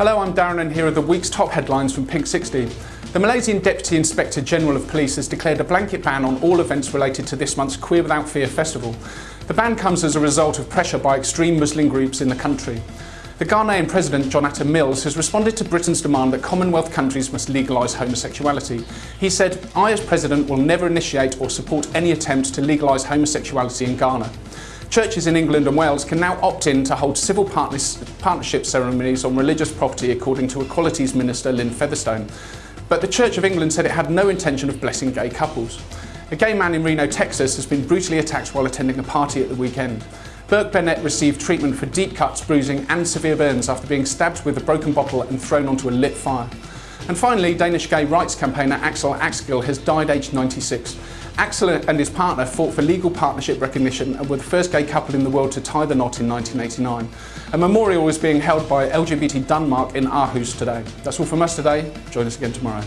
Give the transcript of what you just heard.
Hello, I'm Darren and here are the week's top headlines from Pink 60. The Malaysian Deputy Inspector General of Police has declared a blanket ban on all events related to this month's Queer Without Fear festival. The ban comes as a result of pressure by extreme Muslim groups in the country. The Ghanaian President, John Atta Mills, has responded to Britain's demand that Commonwealth countries must legalise homosexuality. He said, I as President will never initiate or support any attempt to legalise homosexuality in Ghana. Churches in England and Wales can now opt in to hold civil partnership ceremonies on religious property according to Equalities Minister Lynne Featherstone. But the Church of England said it had no intention of blessing gay couples. A gay man in Reno, Texas has been brutally attacked while attending a party at the weekend. Burke Burnett received treatment for deep cuts, bruising and severe burns after being stabbed with a broken bottle and thrown onto a lit fire. And finally, Danish gay rights campaigner Axel Axgil has died aged 96. Axel and his partner fought for legal partnership recognition and were the first gay couple in the world to tie the knot in 1989. A memorial is being held by LGBT Denmark in Aarhus today. That's all from us today. Join us again tomorrow.